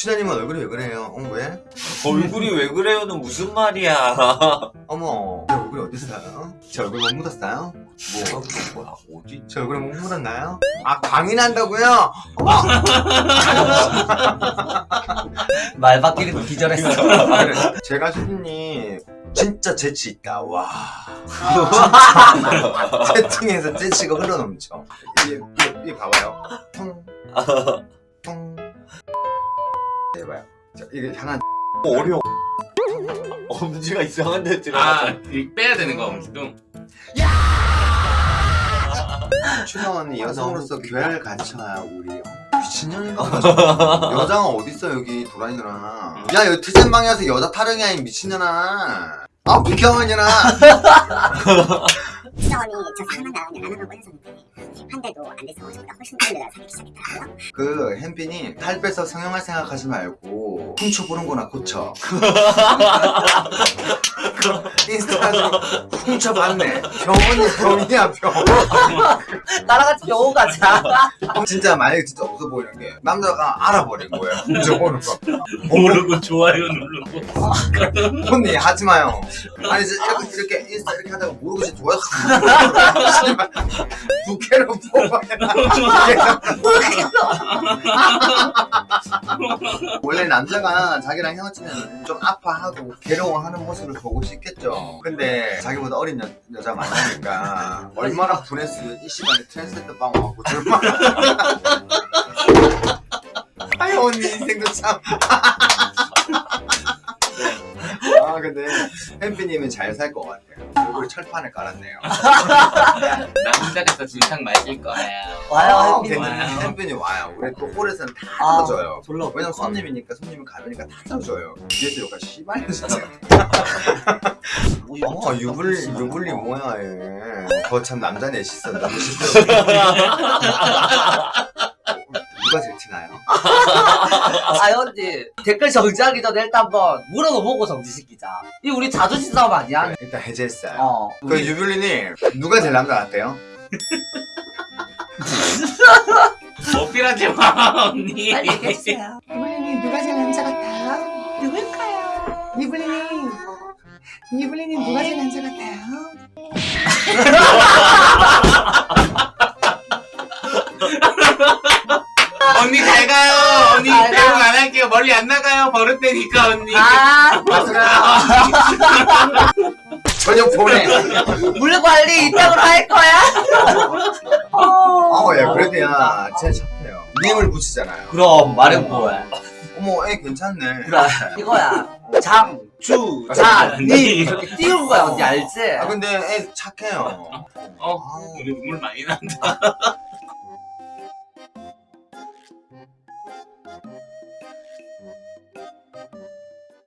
춘향님은 얼굴이 왜 그래요? 어 왜? 얼굴이 왜 그래요는 무슨 말이야 어머 제 얼굴이 어딨어요? 제 얼굴 못 묻었어요? 뭐 뭐야 어디 제 얼굴에 못 묻었나요? 아 광이 난다고요? 어머 말 바뀌는 기절했어. 아, 그래. 제가 수진님 진짜 재치 있다 와 채팅에서 재치가 흘러넘쳐 이게, 이게, 이게 봐봐요 퉁퉁 해봐요. 자, 이게 하나 어려워 엄지가 이상한 데 들어가 아, 이 빼야 되는 거. 춘영 언니 여성으로서 교회를 갖춰야 우리 미친년인가 봐 여자가 어딨어 여기 도라이들아. 야 여기 트젠방에서 여자 타령이 아닌 미친년아. 아 비켜가냐나 수정원이 저 사람만 나오면 안 하고 꺼졌었는데 한 대도 안 돼서 저보다 훨씬 다른 여자 사귀기 시작했더라고요. 그 햄피님 살 빼서 성형할 생각하지 말고 훔쳐보는 거나 고쳐 그 인스타그램 훔쳐봤네 병원이 병이야 병 따라같이 병원 가자. 진짜 만약에 진짜 없어 보이는 게 남자가 알아버린 거예요 훔쳐보는 거 모르고 좋아요 누르고. 언니 하지 마요 아니 이렇게, 이렇게 인스타 이렇게 하다가 모르고 진짜 좋아요. 부캐로 뽑아야 원래 남자가 자기랑 헤어지면 좀 아파하고 괴로워하는 모습을 보고 싶 겠죠. 근데 자기보다 어린 여, 여자 만나니까 얼마나 분했으면 이 시간에 트랜스레터 빵 와갖고 얼마나 아유 언니 인생도 참. 아 근데 햄피님은 잘 살 것 같아요. 얼굴에 철판을 깔았네요. 남자가 또 진상 맞을 거야. 와요, 아, 햄피. 괜찮아요. 햄피님 와요. 우리 또 홀에서는 다 아, 들어줘요. 졸라 왜냐면 손님이니까 손님은 가면이니까 다 들어줘요. 뒤에서 욕할 씨발 진짜 어 유불리 유불리 뭐야 얘 거참 남자 넷이 쓴다 누가 제일 티나요? 아, 현지. 댓글 정지하기 전에 일단 한번 물어도 보고 정지시키자. 이 우리 자존심 싸움 아니야? 일단 해제했어요 어. 그 유불리님 누가 제일 남자 같아요? 어필하지 마 언니. 알겠어요. 이블리님 누가 제일 남자 같아요? 누굴까요? 이블리님 이블리님 누가 제일 남자 같아요? 언니 잘 가요. 언니 잘 가. 배웅 안 할게요. 멀리 안 나가요. 버릇되니까 언니. 아, 전혀 보내 물 관리 이따구로 할 거야? 어예 그래도 야 착해요 님을 붙이잖아요 그럼 말은 뭐야? 어머 애 괜찮네 그래 이거야. 장, 주, 자, 니 이렇게 띄운 거야 언니 알지? 아 근데 애 착해요 어. 우리 눈물 많이 난다.